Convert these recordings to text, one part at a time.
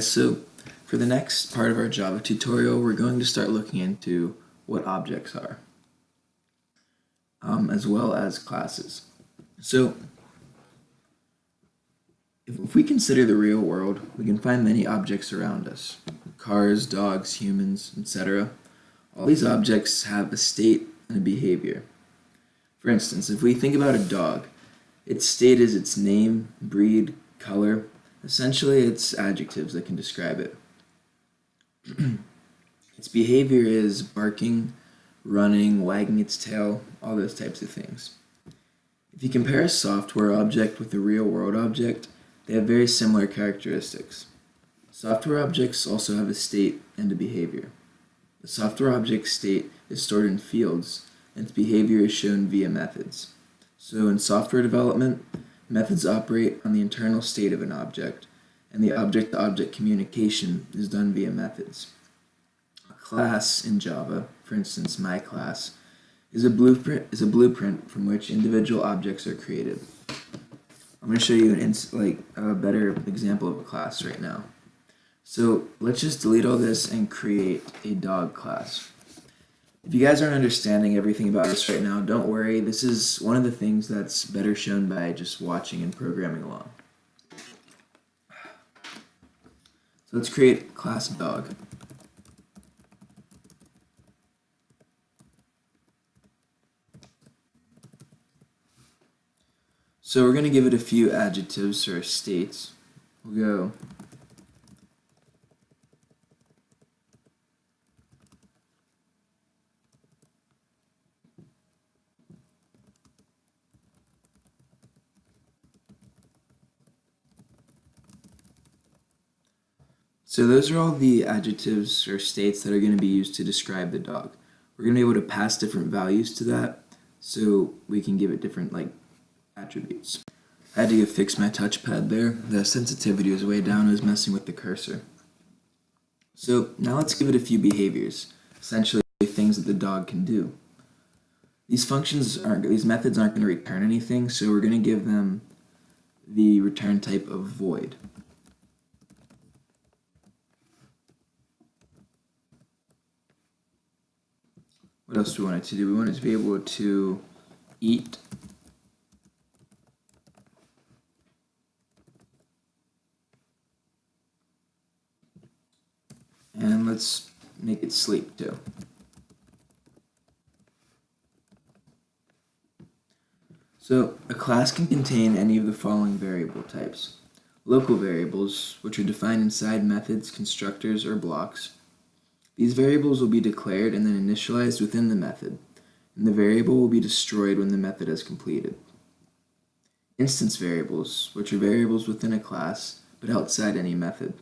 So for the next part of our Java tutorial, we're going to start looking into what objects are, um, as well as classes. So if we consider the real world, we can find many objects around us. Cars, dogs, humans, etc. All these objects have a state and a behavior. For instance, if we think about a dog, its state is its name, breed, color. Essentially, it's adjectives that can describe it. its behavior is barking, running, wagging its tail, all those types of things. If you compare a software object with a real world object, they have very similar characteristics. Software objects also have a state and a behavior. The software object state is stored in fields, and its behavior is shown via methods. So in software development, methods operate on the internal state of an object, and the object-to-object -object communication is done via methods. A class in Java, for instance my class, is a blueprint, is a blueprint from which individual objects are created. I'm going to show you an like a better example of a class right now. So let's just delete all this and create a dog class. If you guys aren't understanding everything about this right now, don't worry. This is one of the things that's better shown by just watching and programming along. So let's create class dog. So we're going to give it a few adjectives or states. We'll go So those are all the adjectives or states that are going to be used to describe the dog. We're going to be able to pass different values to that so we can give it different like attributes. I had to go fix my touchpad there. The sensitivity was way down. I was messing with the cursor. So now let's give it a few behaviors, essentially things that the dog can do. These functions aren't, these methods aren't going to return anything, so we're going to give them the return type of void. What else do we want it to do? We want it to be able to eat And let's make it sleep too. So a class can contain any of the following variable types. Local variables, which are defined inside methods, constructors, or blocks. These variables will be declared and then initialized within the method, and the variable will be destroyed when the method is completed. Instance variables, which are variables within a class, but outside any method.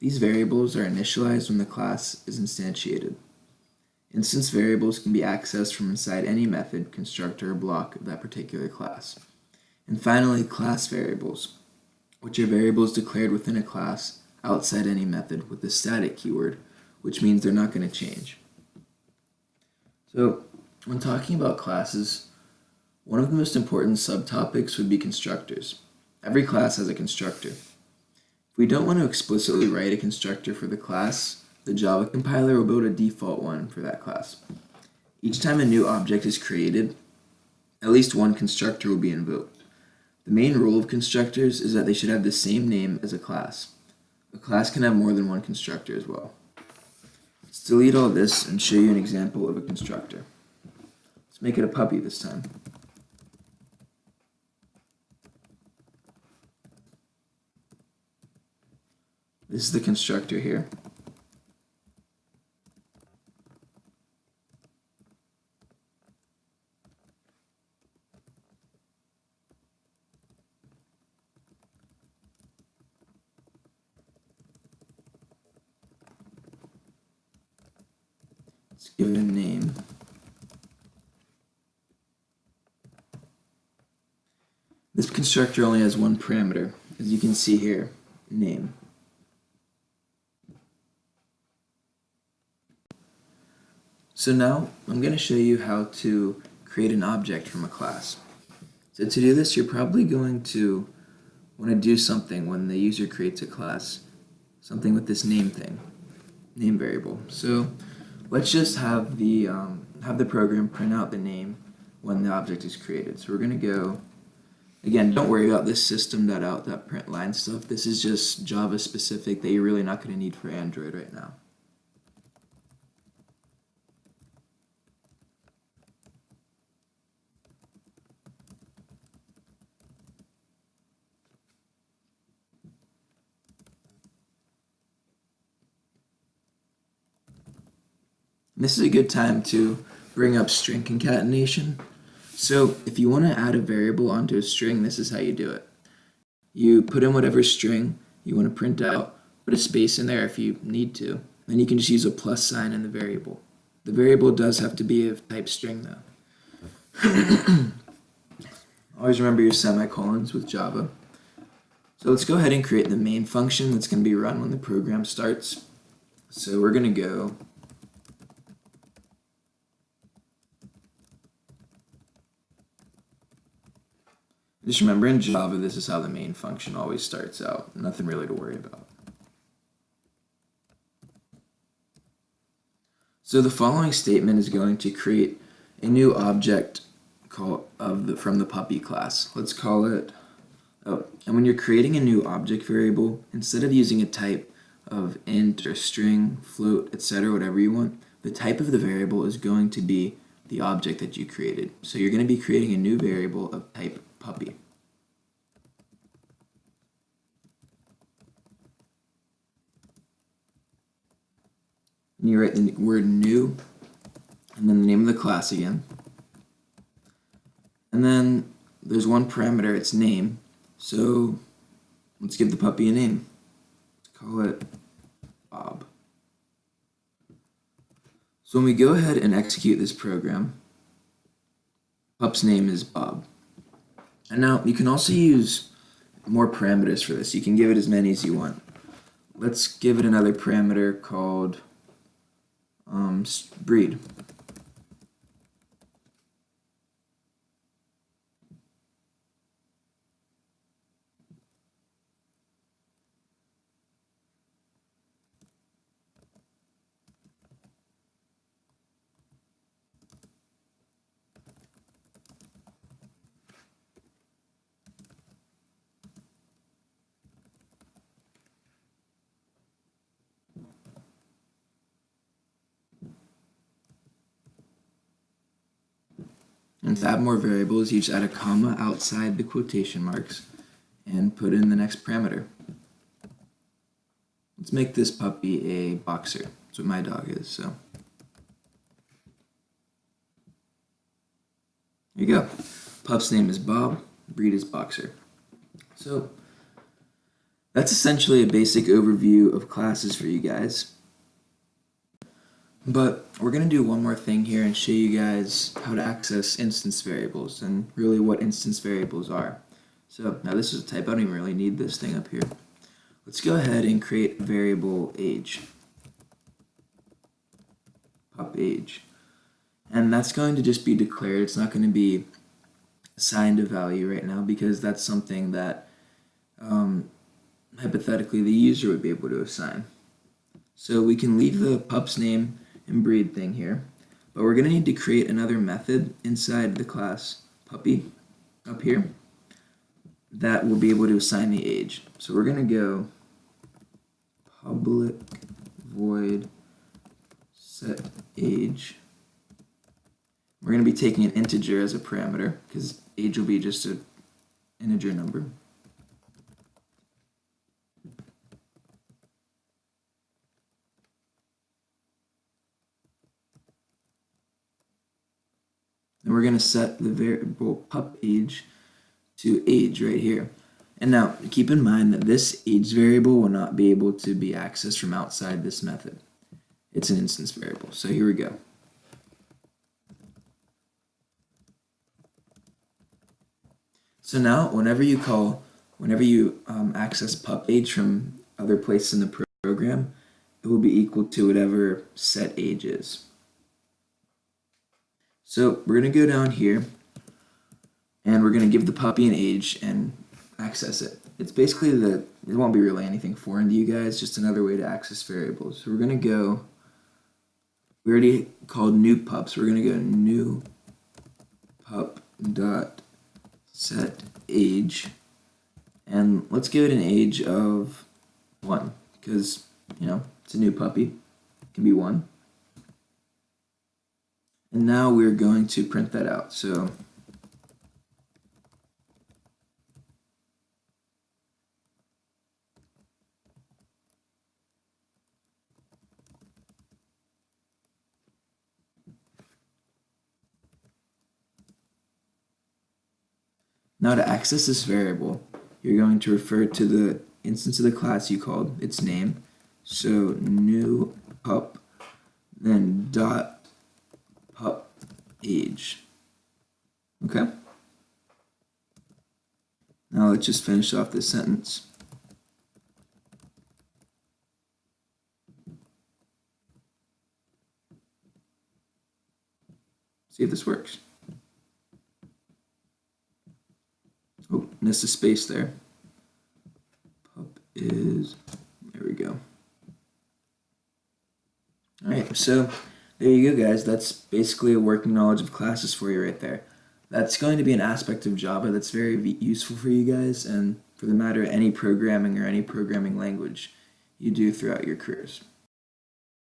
These variables are initialized when the class is instantiated. Instance variables can be accessed from inside any method, constructor, or block of that particular class. And finally, class variables, which are variables declared within a class outside any method with the static keyword, which means they're not going to change. So, when talking about classes, one of the most important subtopics would be constructors. Every class has a constructor. If we don't want to explicitly write a constructor for the class, the Java compiler will build a default one for that class. Each time a new object is created, at least one constructor will be invoked. The main rule of constructors is that they should have the same name as a class. A class can have more than one constructor as well. Let's delete all this and show you an example of a constructor. Let's make it a puppy this time. This is the constructor here. Let's give it a name. This constructor only has one parameter, as you can see here, name. So now I'm going to show you how to create an object from a class. So to do this, you're probably going to want to do something when the user creates a class. something with this name thing, name variable. So let's just have the um, have the program print out the name when the object is created. So we're going to go, again, don't worry about this system.out, that print line stuff. This is just Java specific that you're really not going to need for Android right now. This is a good time to bring up string concatenation. So if you want to add a variable onto a string, this is how you do it. You put in whatever string you want to print out, put a space in there if you need to, then you can just use a plus sign in the variable. The variable does have to be of type string though. Always remember your semicolons with Java. So let's go ahead and create the main function that's going to be run when the program starts. So we're going to go Just remember in Java, this is how the main function always starts out. Nothing really to worry about. So the following statement is going to create a new object call of the, from the puppy class. Let's call it, oh, and when you're creating a new object variable, instead of using a type of int or string, float, etc., whatever you want, the type of the variable is going to be the object that you created. So you're going to be creating a new variable of type puppy. And you write the word new, and then the name of the class again. And then there's one parameter, it's name. So let's give the puppy a name. Let's call it Bob. So when we go ahead and execute this program, pup's name is Bob. And now you can also use more parameters for this. You can give it as many as you want. Let's give it another parameter called um, breed. And to add more variables, you just add a comma outside the quotation marks and put in the next parameter. Let's make this puppy a boxer. That's what my dog is, so. There you go. Pup's name is Bob, breed is boxer. So that's essentially a basic overview of classes for you guys. But we're going to do one more thing here and show you guys how to access instance variables and really what instance variables are. So now this is a type, I don't even really need this thing up here. Let's go ahead and create a variable age. Pup age. And that's going to just be declared. It's not going to be assigned a value right now because that's something that um, hypothetically the user would be able to assign. So we can leave the pup's name and breed thing here. But we're going to need to create another method inside the class puppy up here that will be able to assign the age. So we're going to go public void set age. We're going to be taking an integer as a parameter because age will be just an integer number. And we're going to set the variable pup age to age right here. And now keep in mind that this age variable will not be able to be accessed from outside this method. It's an instance variable. So here we go. So now whenever you call, whenever you um, access pup age from other places in the program, it will be equal to whatever set age is. So we're going to go down here and we're going to give the puppy an age and access it. It's basically the it won't be really anything foreign to you guys, just another way to access variables. So we're gonna go, we already called new pups, we're gonna go new pup dot set age, and let's give it an age of one, because, you know, it's a new puppy, it can be one. And now we're going to print that out. So Now to access this variable, you're going to refer to the instance of the class you called, its name. So new pup, then dot age. Okay? Now let's just finish off this sentence. See if this works. Oh, missed a space there. Pup is, there we go. All right, so there you go, guys. That's basically a working knowledge of classes for you right there. That's going to be an aspect of Java that's very useful for you guys and for the matter any programming or any programming language you do throughout your careers.